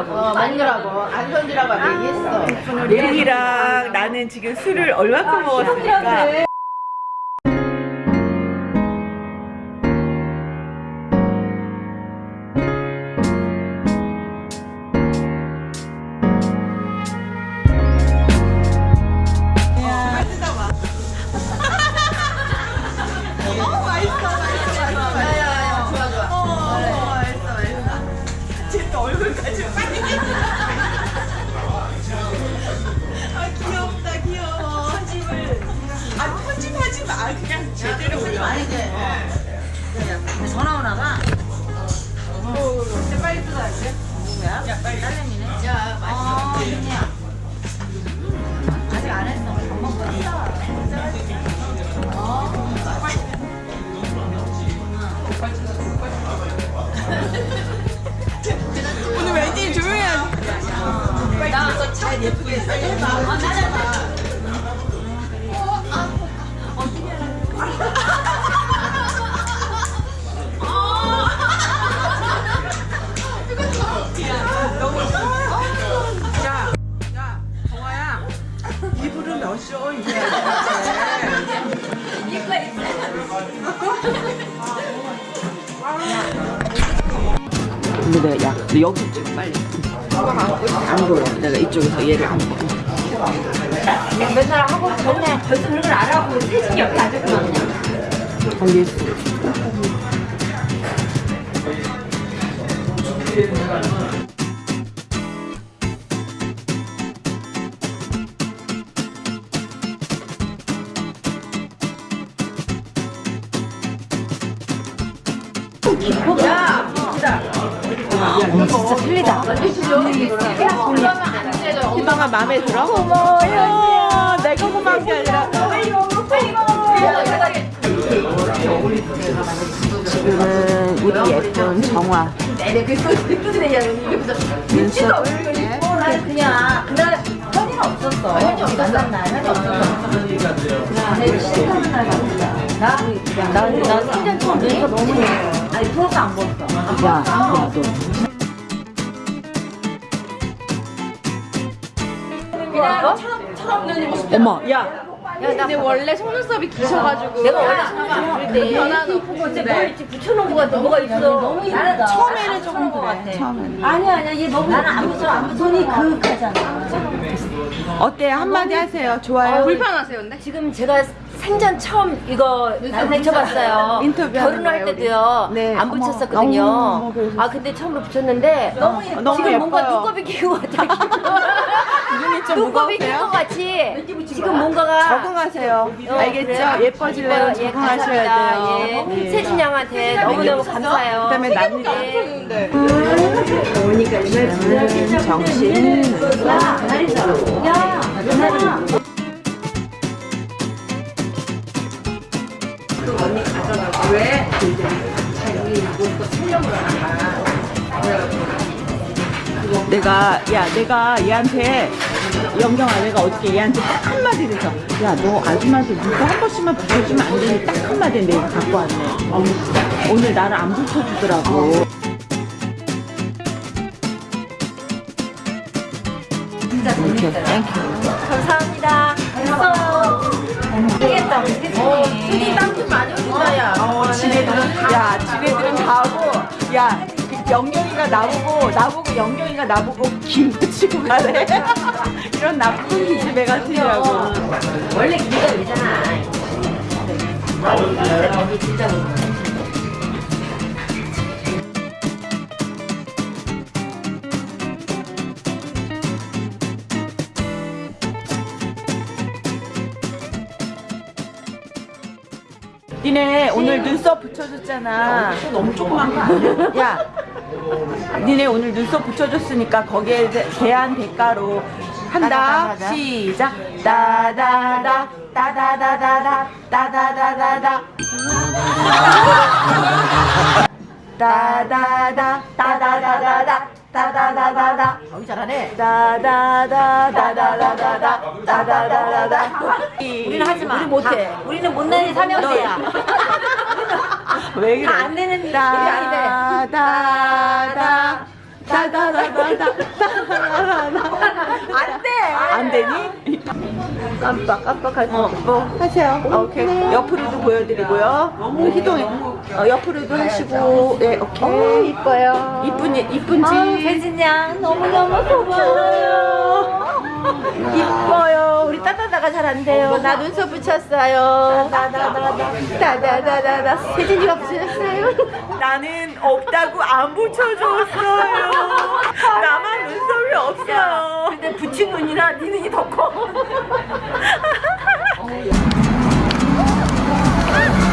어, 만두라고. 안선지라고 얘기했어. 예린이랑 나는 지금 술을 얼마큼 먹었으니까 전화 오나 봐. 빨리 뜯어야지 누구야? 야 빨리 딸내미네 야, 맛있어. 민이야. 아직 안 했어. 밥 먹고 있어. 오늘 왠지 조용히 하지 나잘 예쁘게 해봐 이불은 넣으셔, 이제. 근데 내가 야, 너 여기 좀 빨리 안 보여 내가 이쪽에서 얘를 안 보여 맨날 하고 맨날 벌써 그런 걸 알아보고 세진이 옆에 앉았구나 그냥. 알 겠어 진짜 틀리다. 희망아 마음에 들어? 고마워요 내가 고마운 게 아니라 지금은 우리 예쁜 정화 눈썹 그냥 그날 현이는 없었어. 현이 없었어. 날 현이 없었어. 내. 나? 나, 나 3년 처음 눈썹 너무 해. 아니, 부어서 안 부었어. 야, 야, 너 그냥 어머, 야, 근데 원래 속눈썹이 기셔가지고 내가 원래 처음 때 변화도 근데 뭘 이렇게 붙여놓은 거 같아. 뭐가 있어. 너무 예쁘다. 처음에는 조금 그래. 처음에는 아니야, 아니야. 얘 너무 나는 안 붙여, 안 붙여. 손이 그윽하잖아. 어때요? 한마디 하세요. 좋아요? 불편하세요 근데? 지금 제가 생전 처음 이거 붙여봤어요. 인터뷰하는 결혼할 거예요, 때도요. 네, 안 어머, 붙였었거든요. 너무 그러셨어요. 아 근데 처음으로 붙였는데 너무 예뻐. 너무 지금 뭔가 예뻐요. 눈곱이 끼고 같아. 눈이 좀 눈곱이 낀 무거우세요? 것 같이 지금 뭔가가 적응하세요. 어, 알겠죠? 그래요? 예뻐지려면 예, 적응하셔야. 돼요. 예. 예. 세진 양한테 너무너무 감사해요. 그다음에 남자 예. 저는 정신. 야, 나리사. 야, 나리사. 내가 야 내가 얘한테 영경 아 내가 어저께 얘한테 딱 한마디를 해서 야 너 아줌마한테 누가 한 번씩만 붙여주면 안 되니 딱 한마디 내가 갖고 왔네 어, 오늘 나를 안 붙여주더라고 이렇게 땡큐 감사합니다. 됐어. 모르겠다, 모르겠지. 땀좀 많이 흘린다, 야. 어, 지네들은 야 지네들은 다 하고 야 영경이가 나보고 나보고 영경이가 나보고 김치고 가래 이런 나쁜 기집애 같으냐고 원래 기가. 여기 진짜 니네 오늘 눈썹 붙여줬잖아. 너무 조그만 거 아니야? 야, 니네 오늘 눈썹 붙여줬으니까 거기에 대- 대한 대가로 한다. 시작. 따다다 따다다다다 따다다다다 따다다 따다다다다 따다다다다 여기 잘하네. 따다다다다다다다 따다다다다 우리는 하지 마. 우리 못해. 우리는 못난이 삼형제야. 왜 그래? 다안 되는 일이 아닌데. 따다다 다다다다다 안 돼. 안 되니? 깜빡 깜빡할 수 없고 하세요. 오케이. 옆으로도 보여드리고요. 희동이 어, 옆으로도 하시고 예 오케이. 이뻐요. 이쁜지 이쁜지 아, 혜진 양 너무 너무 고마워요. 이뻐요. 우리 따다다가 잘 안 돼요. 나 눈썹 붙였어요. 다다다다. 다다다다다. 혜진이가 붙였어요. 나는 없다고 안 붙여줬어요. 나만 눈썹이 없어요. 근데 붙인 눈이나 네 눈이 더 커.